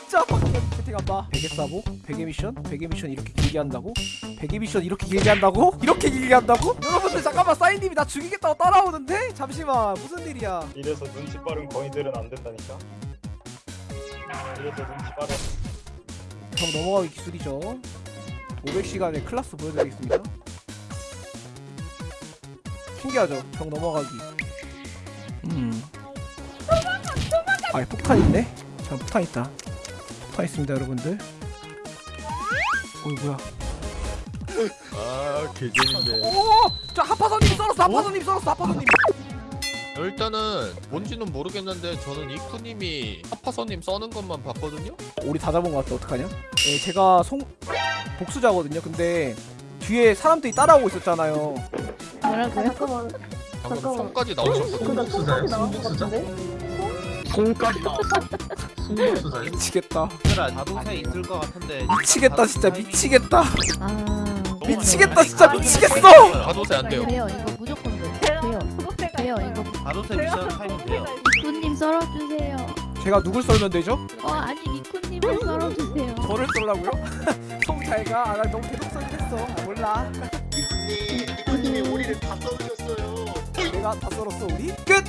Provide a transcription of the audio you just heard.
진짜 빡치게 채팅 한다 베개 싸고 베개 미션 베개 미션 이렇게 길게 한다고? 베개 미션 이렇게 길게 한다고? 이렇게 길게 한다고? 여러분들 잠깐만 사인님이 나 죽이겠다고 따라오는데? 잠시만 무슨 일이야? 이래서 눈치 빠른 거인들은 안 된다니까. 이래서 눈치 빠른. 정 넘어가기 기술이죠. 500시간의 클라스 보여드리겠습니다. 신기하죠? 정 넘어가기. 음. 아이 폭탄 있네? 자 폭탄 있다 폭탄 있습니다 여러분들 어이 뭐야 아 개재밌네 오저 하파선님 썰었어 하파선님 썰었어 하파선님 일단은 뭔지는 모르겠는데 저는 이쿠님이 하파선님 써는 것만 봤거든요? 우리 다 잡은 것 같아 어떡하냐 예, 제가 송 복수자거든요 근데 뒤에 사람들이 따라오고 있었잖아요 뭐라고요? 잠깐만. 방금 잠깐만. 손까지 나오셨거든요 것 같은데? 나왔어. 손수사요? 미치겠다. 자동차에 있을 것 같은데. 미치겠다 진짜 미치겠다. 아. 미치겠다 진짜 미치겠어. 가도세 안 돼요. 돼요 이거 무조건 돼 돼요. 돼요. 이거. 자동차 미션 타임 돼요. 미쿠님 썰어주세요. 제가 누굴 썰면 되죠? 어 아니 미쿠님을 썰어주세요. 저를 썰라고요? 송잘가? 아, 나 너무 계속 썰겠어. 아, 몰라. 이쿠님, 이쿠님이 우리를 다 써주셨어요. 내가 다 썰었어 우리? 끝!